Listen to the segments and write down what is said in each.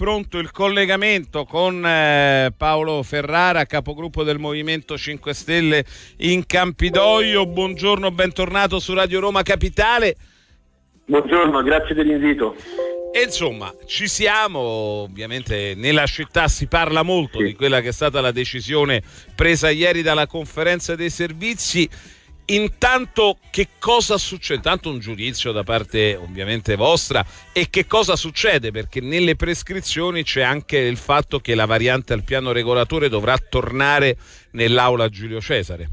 pronto il collegamento con eh, Paolo Ferrara, capogruppo del Movimento 5 Stelle in Campidoglio. Buongiorno, bentornato su Radio Roma Capitale. Buongiorno, grazie dell'invito. E insomma, ci siamo, ovviamente nella città si parla molto sì. di quella che è stata la decisione presa ieri dalla conferenza dei servizi intanto che cosa succede? Intanto un giudizio da parte ovviamente vostra e che cosa succede? Perché nelle prescrizioni c'è anche il fatto che la variante al piano regolatore dovrà tornare nell'aula Giulio Cesare.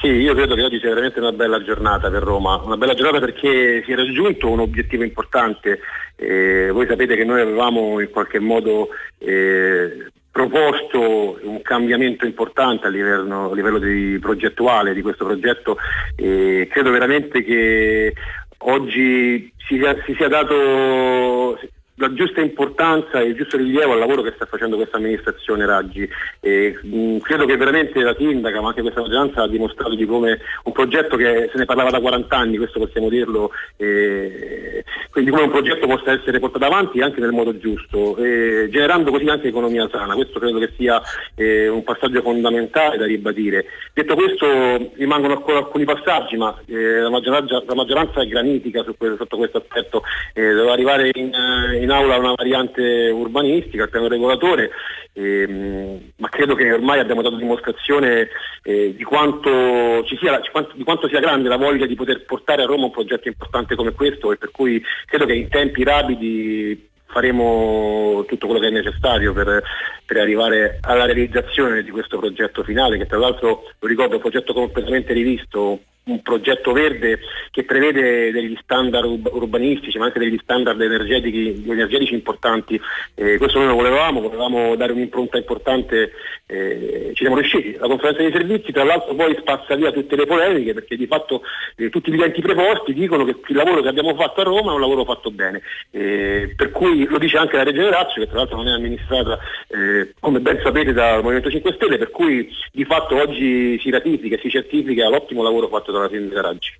Sì, io credo che oggi sia veramente una bella giornata per Roma, una bella giornata perché si è raggiunto un obiettivo importante. Eh, voi sapete che noi avevamo in qualche modo eh, proposto un cambiamento importante a livello, a livello di progettuale di questo progetto e credo veramente che oggi si si sia dato la giusta importanza e il giusto rilievo al lavoro che sta facendo questa amministrazione Raggi. E, mh, credo che veramente la sindaca, ma anche questa maggioranza ha dimostrato di come un progetto che se ne parlava da 40 anni, questo possiamo dirlo, eh, quindi come un progetto possa essere portato avanti anche nel modo giusto, eh, generando così anche economia sana. Questo credo che sia eh, un passaggio fondamentale da ribadire. Detto questo rimangono ancora alcuni passaggi, ma la maggioranza, la, maggioranza, è granitica questo, sotto questo aspetto, deve arrivare in eh, in aula una variante urbanistica, il piano regolatore, ehm, ma credo che ormai abbiamo dato dimostrazione eh, di, quanto sia, di, quanto sia, grande la voglia di poter portare a Roma un progetto importante come questo e per cui credo che in tempi rapidi faremo tutto quello che è necessario per, per, arrivare alla realizzazione di questo progetto finale, che tra l'altro, lo ricordo, è un progetto completamente rivisto, un progetto verde che prevede degli standard urbanistici ma anche degli standard energetici, energetici importanti. Eh, questo noi lo volevamo, volevamo dare un'impronta importante, eh, ci siamo riusciti. La conferenza dei servizi tra l'altro poi spazza via tutte le polemiche perché di fatto eh, tutti gli enti preposti dicono che il lavoro che abbiamo fatto a Roma è un lavoro fatto bene. Eh, per cui lo dice anche la Regione Lazio che tra l'altro non è amministrata eh, come ben sapete dal Movimento 5 Stelle, per cui di fatto oggi si ratifica e si certifica l'ottimo lavoro fatto dalla sindaca Raggi.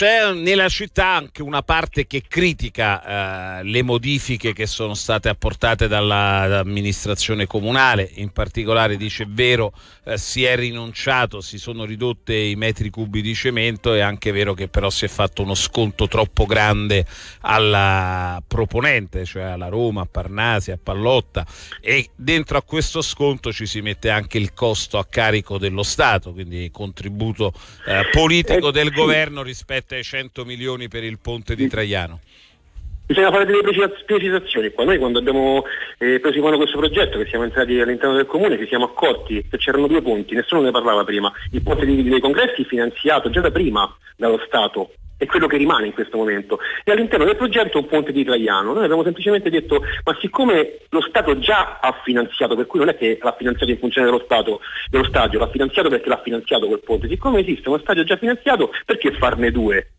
C'è nella città anche una parte che critica eh, le modifiche che sono state apportate dall'amministrazione comunale, in particolare dice vero eh, si è rinunciato, si sono ridotte i metri cubi di cemento, è anche vero che però si è fatto uno sconto troppo grande alla proponente, cioè alla Roma, a Parnasi, a Pallotta e dentro a questo sconto ci si mette anche il costo a carico dello Stato, quindi il contributo eh, politico eh, del governo rispetto 700 milioni per il ponte di Traiano. Bisogna fare delle precisazioni qua. Noi quando abbiamo eh, preso in mano questo progetto, che siamo entrati all'interno del comune, ci siamo accorti che c'erano due ponti, nessuno ne parlava prima. Il ponte dei congressi finanziato già da prima dallo Stato, è quello che rimane in questo momento. E all'interno del progetto un ponte di Traiano. Noi abbiamo semplicemente detto, ma siccome lo Stato già ha finanziato, per cui non è che l'ha finanziato in funzione dello, Stato, dello stadio, l'ha finanziato perché l'ha finanziato quel ponte, siccome esiste uno stadio già finanziato, perché farne due?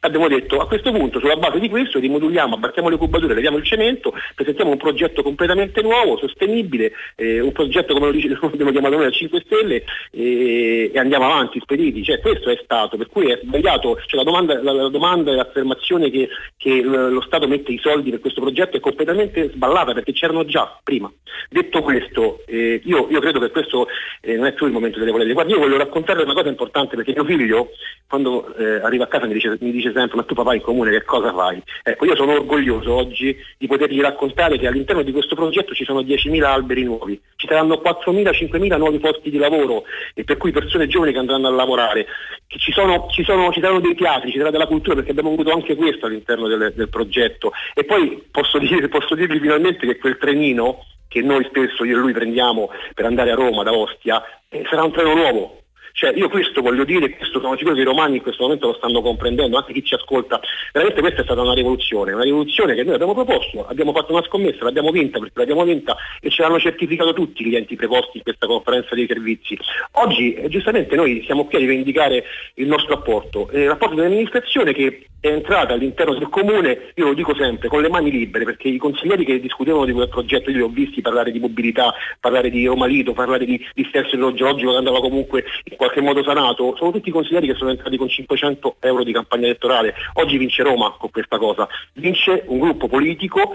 Abbiamo detto a questo punto sulla base di questo rimoduliamo, abbattiamo le cubature, leviamo il cemento, presentiamo un progetto completamente nuovo, sostenibile, eh, un progetto come lo dice, abbiamo chiamato noi a 5 Stelle eh, e andiamo avanti spediti, cioè, questo è stato, per cui è sbagliato, cioè, la, domanda, la, la domanda e l'affermazione che, che, lo Stato mette i soldi per questo progetto è completamente sballata perché c'erano già prima. Detto questo, eh, io, io, credo che questo eh, non è più il momento delle polemiche. Guarda, io voglio raccontarvi una cosa importante perché mio figlio quando eh, arriva a casa mi dice, mi dice sempre ma tu papà in comune che cosa fai? Ecco, io sono orgoglioso oggi di potergli raccontare che all'interno di questo progetto ci sono 10.000 alberi nuovi, ci saranno 4.000, 5.000 nuovi posti di lavoro e per cui persone giovani che andranno a lavorare, ci, sono, ci, sono, ci saranno dei teatri, ci sarà della cultura perché abbiamo avuto anche questo all'interno del, del progetto. E poi posso, dire, posso dirvi finalmente che quel trenino che noi spesso io e lui prendiamo per andare a Roma da Ostia eh, sarà un treno nuovo cioè, io questo voglio dire, questo sono sicuro che i romani in questo momento lo stanno comprendendo, anche chi ci ascolta. Veramente questa è stata una rivoluzione, una rivoluzione che noi abbiamo proposto, abbiamo fatto una scommessa, l'abbiamo vinta perché l'abbiamo vinta e ce l'hanno certificato tutti gli enti preposti in questa conferenza dei servizi. Oggi eh, giustamente noi siamo qui a rivendicare il nostro apporto, il rapporto dell'amministrazione che è entrata all'interno del comune, io lo dico sempre, con le mani libere, perché i consiglieri che discutevano di quel progetto, io li ho visti parlare di mobilità, parlare di Roma Lido, parlare di dissesto idrogeologico che andava comunque in qualche modo sanato, sono tutti consiglieri che sono entrati con 500 euro di campagna elettorale. Oggi vince Roma con questa cosa, vince un gruppo politico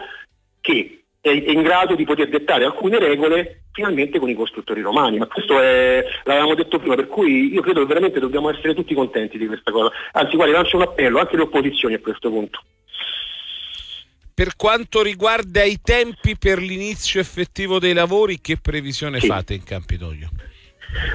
che è in grado di poter dettare alcune regole finalmente con i costruttori romani, ma questo è, l'avevamo detto prima, per cui io credo che veramente dobbiamo essere tutti contenti di questa cosa. Anzi, guardi, lancio un appello anche alle opposizioni a questo punto. Per quanto riguarda i tempi per l'inizio effettivo dei lavori, che previsione sì. fate in Campidoglio?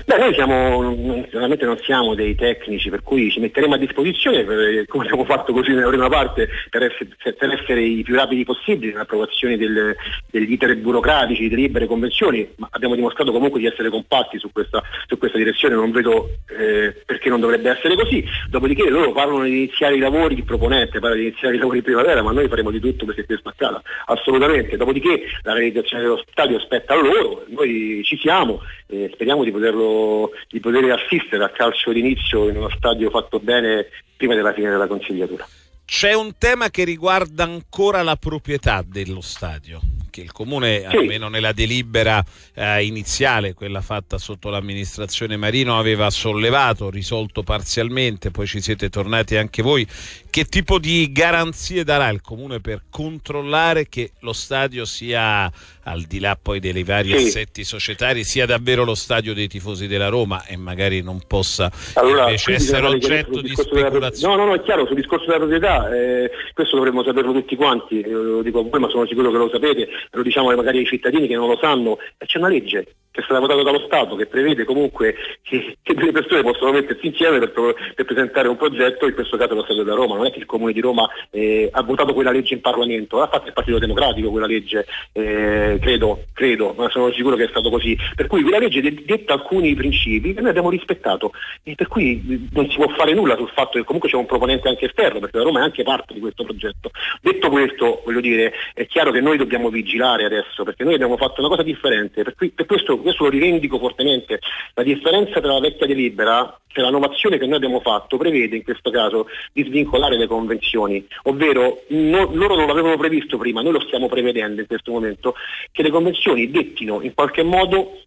Beh, noi siamo, naturalmente non siamo dei tecnici, per cui ci metteremo a disposizione, per, come abbiamo fatto così nella prima parte, per essere, per essere i più rapidi possibili nell'approvazione del, degli iter burocratici, delle libere convenzioni, ma abbiamo dimostrato comunque di essere compatti su questa, su questa direzione, non vedo eh, perché non dovrebbe essere così. Dopodiché loro parlano di iniziare i lavori, il proponente parla di iniziare i lavori in primavera, ma noi faremo di tutto perché questo accada, assolutamente. Dopodiché la realizzazione dello stadio spetta a loro, noi ci siamo, eh, speriamo di poter poterlo, di poter assistere al calcio d'inizio in uno stadio fatto bene prima della fine della consigliatura. C'è un tema che riguarda ancora la proprietà dello stadio che il comune, sì. almeno nella delibera eh, iniziale, quella fatta sotto l'amministrazione Marino, aveva sollevato, risolto parzialmente, poi ci siete tornati anche voi. Che tipo di garanzie darà il comune per controllare che lo stadio sia, al di là poi dei vari sì. assetti societari, sia davvero lo stadio dei tifosi della Roma e magari non possa allora, invece essere oggetto di speculazione? No, no, no, è chiaro, sul discorso della proprietà, eh, questo dovremmo saperlo tutti quanti, eh, lo dico a voi ma sono sicuro che lo sapete, lo diciamo magari ai cittadini che non lo sanno, c'è una legge che è stata votata dallo Stato che prevede comunque che, che delle persone possono mettersi insieme per, per, presentare un progetto, in questo caso lo Stato della Roma, non è che il Comune di Roma eh, ha votato quella legge in Parlamento, l'ha fatta il Partito Democratico quella legge, eh, credo, credo, ma sono sicuro che è stato così. Per cui quella legge detta alcuni principi che noi abbiamo rispettato e per cui non si può fare nulla sul fatto che comunque c'è un proponente anche esterno, perché la Roma è anche parte di questo progetto. Detto questo, voglio dire, è chiaro che noi dobbiamo vigilare adesso, perché noi abbiamo fatto una cosa differente, per, cui, per questo questo lo rivendico fortemente, la differenza tra la vecchia delibera e la novazione che noi abbiamo fatto prevede in questo caso di svincolare le convenzioni, ovvero no, loro non l'avevano previsto prima, noi lo stiamo prevedendo in questo momento, che le convenzioni dettino in qualche modo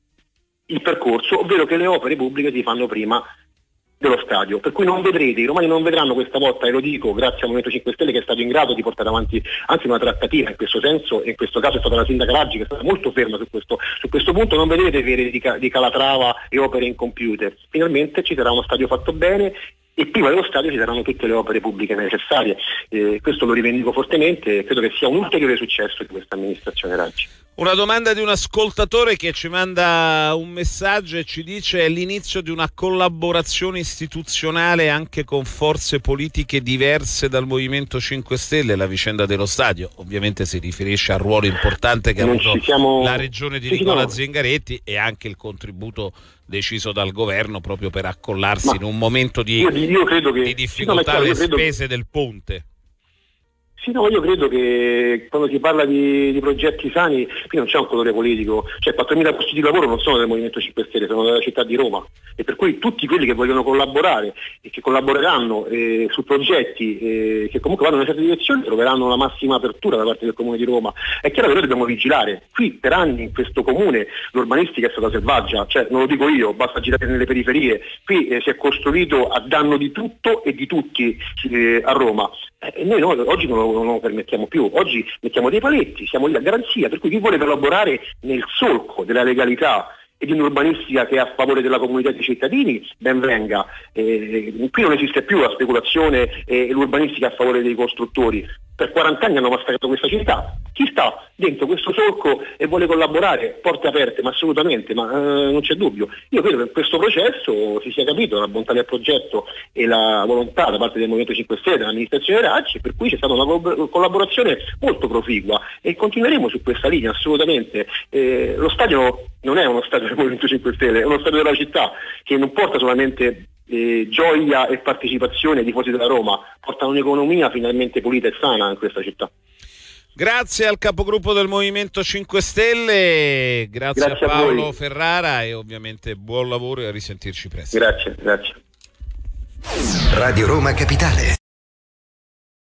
il percorso, ovvero che le opere pubbliche si fanno prima dello stadio, per cui non vedrete, i romani non vedranno questa volta, e lo dico grazie al Movimento 5 Stelle che è stato in grado di portare avanti anzi una trattativa in questo senso, e in questo caso è stata la sindaca Raggi che è stata molto ferma su questo, su questo punto, non vedrete vere di, di Calatrava e opere incompiute, finalmente ci sarà uno stadio fatto bene e prima dello stadio ci saranno tutte le opere pubbliche necessarie. Eh, questo lo rivendico fortemente e credo che sia un ulteriore successo di questa amministrazione Raggi. Una domanda di un ascoltatore che ci manda un messaggio e ci dice è l'inizio di una collaborazione istituzionale anche con forze politiche diverse dal Movimento 5 Stelle, la vicenda dello stadio. Ovviamente si riferisce al ruolo importante che ha avuto siamo... la regione di sì, Nicola no. Zingaretti e anche il contributo deciso dal governo proprio per accollarsi Ma in un momento di, io, io che... di difficoltà alle spese del ponte. Sì, no, io credo che quando si parla di, di, progetti sani, qui non c'è un colore politico, cioè 4.000 posti di lavoro non sono del Movimento 5 Stelle, sono della città di Roma. E per cui tutti quelli che vogliono collaborare e che collaboreranno eh, su progetti eh, che comunque vanno in una certa direzione troveranno la massima apertura da parte del Comune di Roma. È chiaro che noi dobbiamo vigilare, qui per anni in questo comune l'urbanistica è stata selvaggia, cioè non lo dico io, basta girare nelle periferie, qui eh, si è costruito a danno di tutto e di tutti eh, a Roma. E noi no, oggi non lo non lo permettiamo più. Oggi mettiamo dei paletti, siamo lì a garanzia, per cui chi vuole collaborare nel solco della legalità e di un'urbanistica che è a favore della comunità dei cittadini, ben venga. Eh, qui non esiste più la speculazione e l'urbanistica a favore dei costruttori. Per 40 anni hanno massacrato questa città. Chi sta dentro questo solco e vuole collaborare, porte aperte, ma assolutamente, ma eh, non c'è dubbio. Io credo che in questo processo si sia capito la bontà del progetto e la volontà da parte del Movimento 5 Stelle, dell'amministrazione Racci, per cui c'è stata una collaborazione molto proficua e continueremo su questa linea assolutamente. Eh, lo stadio non è uno stadio del Movimento 5 Stelle, è uno stadio della città che non porta solamente eh, gioia e partecipazione ai tifosi della Roma, porta un'economia finalmente pulita e sana in questa città. Grazie al capogruppo del Movimento 5 Stelle, grazie, grazie a Paolo a Ferrara e ovviamente buon lavoro e a risentirci presto. Grazie, grazie. Radio Roma Capitale.